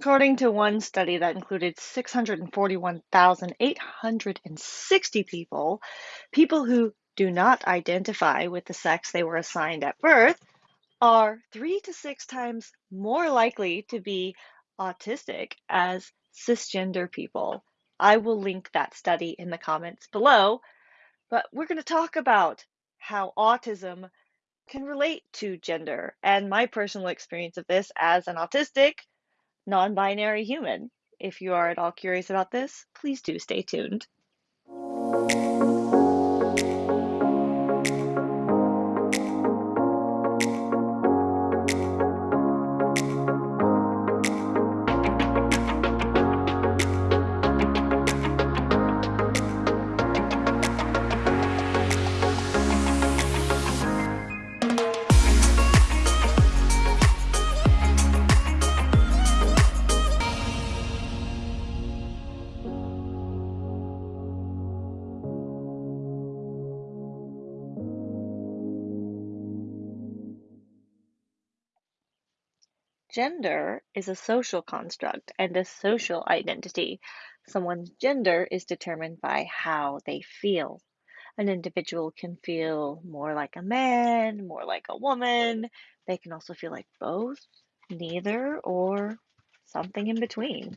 According to one study that included 641,860 people, people who do not identify with the sex they were assigned at birth are three to six times more likely to be autistic as cisgender people. I will link that study in the comments below, but we're going to talk about how autism can relate to gender and my personal experience of this as an autistic, non binary human. If you are at all curious about this, please do stay tuned. Gender is a social construct and a social identity. Someone's gender is determined by how they feel. An individual can feel more like a man, more like a woman. They can also feel like both, neither, or something in between.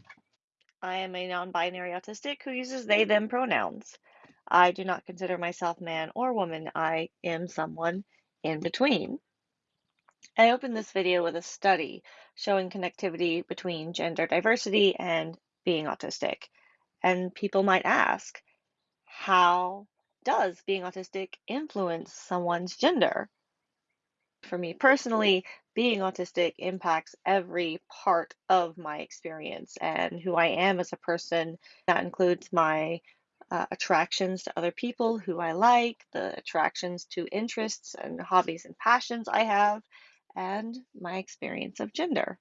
I am a non binary autistic who uses they them pronouns. I do not consider myself man or woman. I am someone in between. I opened this video with a study showing connectivity between gender diversity and being autistic. And people might ask, how does being autistic influence someone's gender? For me personally, being autistic impacts every part of my experience and who I am as a person. That includes my uh, attractions to other people who I like, the attractions to interests and hobbies and passions I have, and my experience of gender.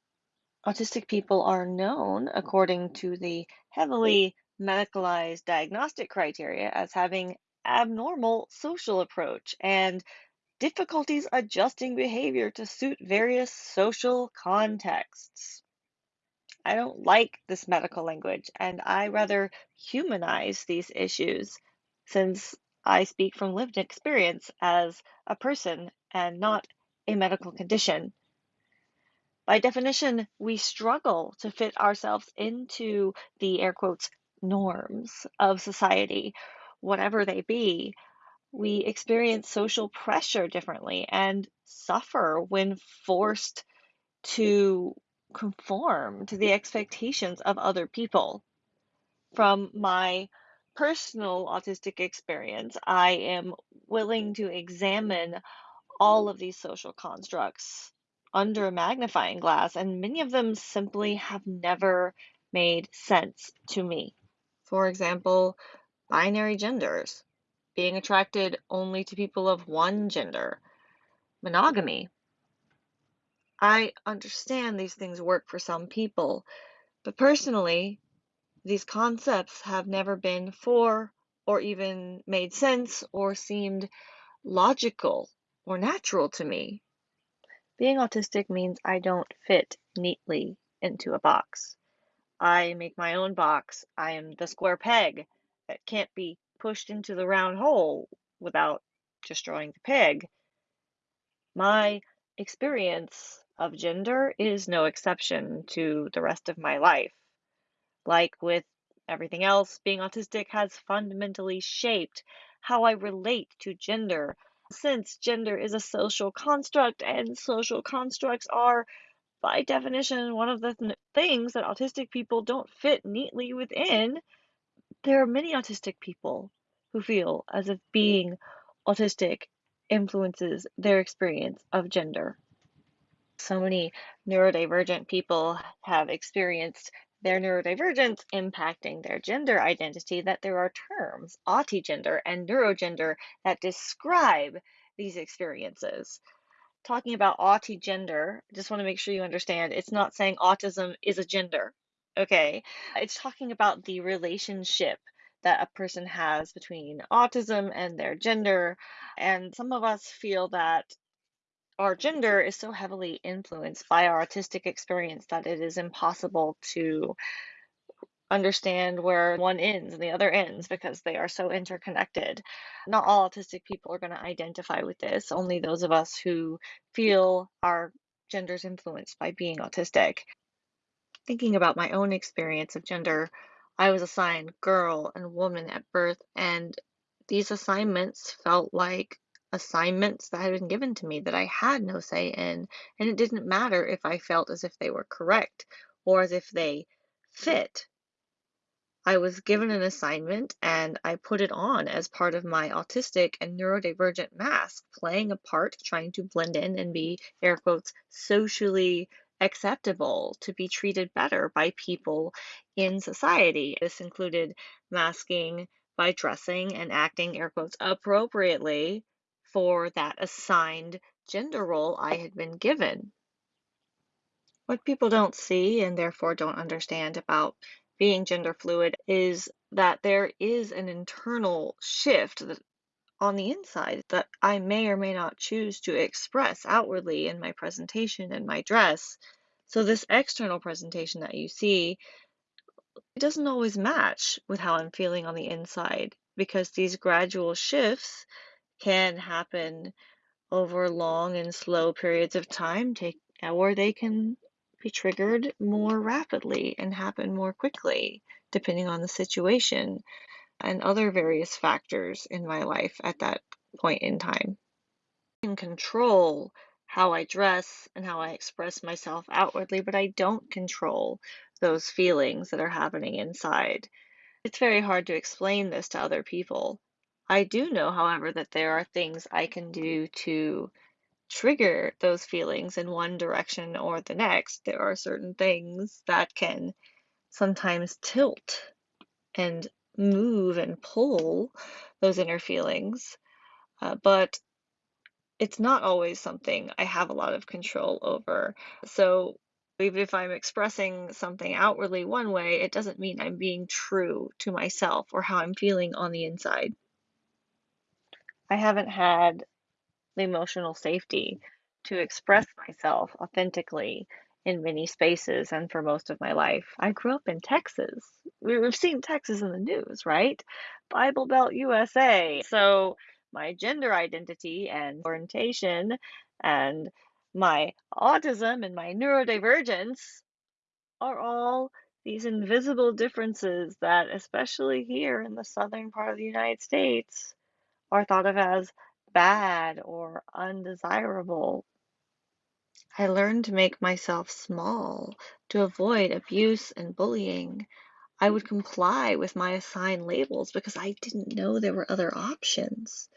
Autistic people are known, according to the heavily medicalized diagnostic criteria, as having abnormal social approach and difficulties adjusting behavior to suit various social contexts. I don't like this medical language and I rather humanize these issues since I speak from lived experience as a person and not a medical condition. By definition, we struggle to fit ourselves into the air quotes norms of society, whatever they be. We experience social pressure differently and suffer when forced to conform to the expectations of other people. From my personal autistic experience, I am willing to examine all of these social constructs under a magnifying glass, and many of them simply have never made sense to me. For example, binary genders, being attracted only to people of one gender, monogamy. I understand these things work for some people, but personally, these concepts have never been for or even made sense or seemed logical or natural to me. Being autistic means I don't fit neatly into a box. I make my own box. I am the square peg that can't be pushed into the round hole without destroying the peg. My experience of gender is no exception to the rest of my life. Like with everything else, being autistic has fundamentally shaped how I relate to gender since gender is a social construct and social constructs are by definition one of the th things that autistic people don't fit neatly within there are many autistic people who feel as if being autistic influences their experience of gender. So many neurodivergent people have experienced their neurodivergence impacting their gender identity that there are terms, autigender and neurogender, that describe these experiences. Talking about autigender, I just want to make sure you understand it's not saying autism is a gender, okay? It's talking about the relationship that a person has between autism and their gender. And some of us feel that our gender is so heavily influenced by our autistic experience that it is impossible to understand where one ends and the other ends because they are so interconnected. Not all autistic people are going to identify with this, only those of us who feel our gender is influenced by being autistic. Thinking about my own experience of gender, I was assigned girl and woman at birth, and these assignments felt like assignments that had been given to me that I had no say in, and it didn't matter if I felt as if they were correct or as if they fit I was given an assignment and I put it on as part of my autistic and neurodivergent mask, playing a part, trying to blend in and be, air quotes, socially acceptable to be treated better by people in society. This included masking by dressing and acting, air quotes, appropriately for that assigned gender role I had been given. What people don't see and therefore don't understand about being gender fluid is that there is an internal shift on the inside that I may or may not choose to express outwardly in my presentation and my dress. So this external presentation that you see it doesn't always match with how I'm feeling on the inside because these gradual shifts can happen over long and slow periods of time, take, or they can be triggered more rapidly and happen more quickly, depending on the situation and other various factors in my life at that point in time. I can control how I dress and how I express myself outwardly, but I don't control those feelings that are happening inside. It's very hard to explain this to other people. I do know, however, that there are things I can do to trigger those feelings in one direction or the next. There are certain things that can sometimes tilt and move and pull those inner feelings, uh, but it's not always something I have a lot of control over. So even if I'm expressing something outwardly one way, it doesn't mean I'm being true to myself or how I'm feeling on the inside. I haven't had the emotional safety to express myself authentically in many spaces and for most of my life. I grew up in Texas. We've seen Texas in the news, right? Bible Belt USA. So my gender identity and orientation and my autism and my neurodivergence are all these invisible differences that, especially here in the southern part of the United States, are thought of as bad or undesirable. I learned to make myself small to avoid abuse and bullying. I would comply with my assigned labels because I didn't know there were other options.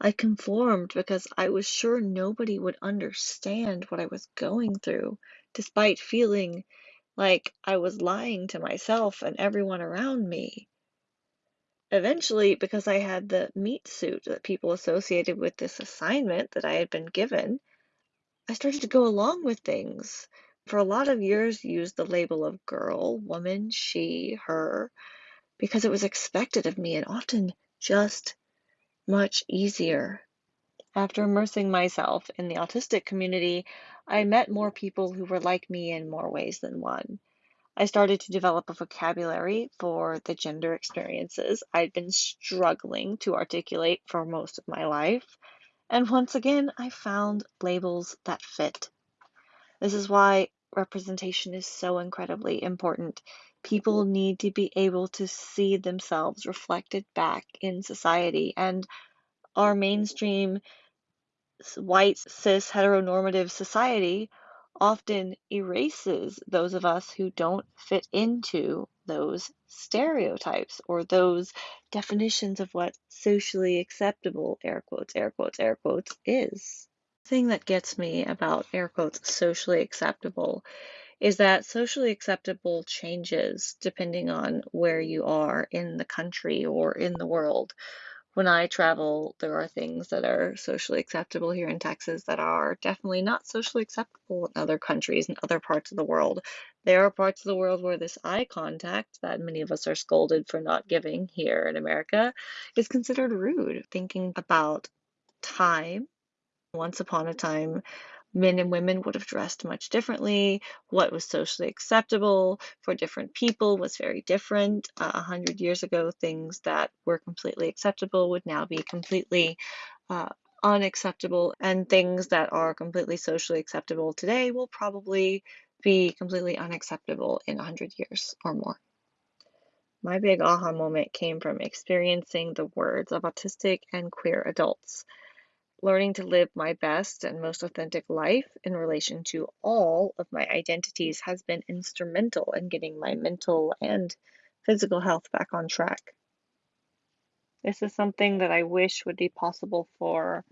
I conformed because I was sure nobody would understand what I was going through, despite feeling like I was lying to myself and everyone around me. Eventually, because I had the meat suit that people associated with this assignment that I had been given, I started to go along with things. For a lot of years, used the label of girl, woman, she, her, because it was expected of me and often just much easier. After immersing myself in the autistic community, I met more people who were like me in more ways than one. I started to develop a vocabulary for the gender experiences I'd been struggling to articulate for most of my life. And once again, I found labels that fit. This is why representation is so incredibly important. People need to be able to see themselves reflected back in society, and our mainstream white cis heteronormative society often erases those of us who don't fit into those stereotypes or those definitions of what socially acceptable, air quotes, air quotes, air quotes, is. The thing that gets me about air quotes socially acceptable is that socially acceptable changes depending on where you are in the country or in the world when I travel, there are things that are socially acceptable here in Texas that are definitely not socially acceptable in other countries and other parts of the world. There are parts of the world where this eye contact that many of us are scolded for not giving here in America is considered rude. Thinking about time Once upon a time, men and women would have dressed much differently. What was socially acceptable for different people was very different. A uh, hundred years ago, things that were completely acceptable would now be completely uh, unacceptable, and things that are completely socially acceptable today will probably be completely unacceptable in a hundred years or more. My big aha moment came from experiencing the words of autistic and queer adults learning to live my best and most authentic life in relation to all of my identities has been instrumental in getting my mental and physical health back on track. This is something that I wish would be possible for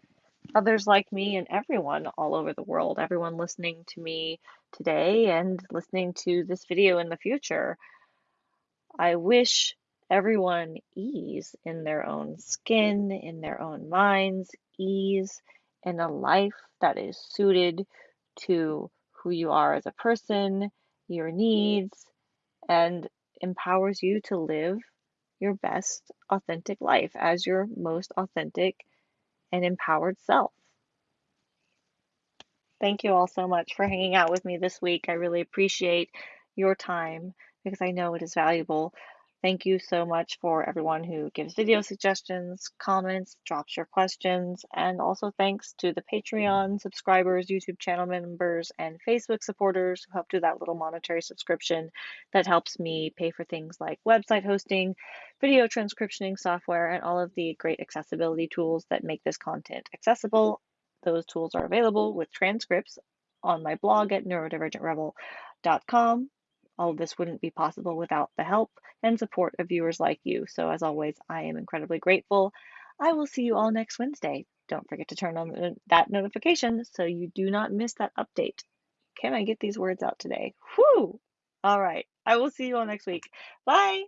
others like me and everyone all over the world, everyone listening to me today and listening to this video in the future. I wish everyone ease in their own skin, in their own minds, ease in a life that is suited to who you are as a person, your needs, and empowers you to live your best authentic life as your most authentic and empowered self. Thank you all so much for hanging out with me this week. I really appreciate your time because I know it is valuable. Thank you so much for everyone who gives video suggestions, comments, drops your questions, and also thanks to the Patreon subscribers, YouTube channel members, and Facebook supporters who help do that little monetary subscription that helps me pay for things like website hosting, video transcriptioning software, and all of the great accessibility tools that make this content accessible those tools are available with transcripts on my blog at neurodivergentrebel.com. All of this wouldn't be possible without the help and support of viewers like you. So, as always, I am incredibly grateful. I will see you all next Wednesday. Don't forget to turn on that notification so you do not miss that update. Can I get these words out today? Whew! All right. I will see you all next week. Bye.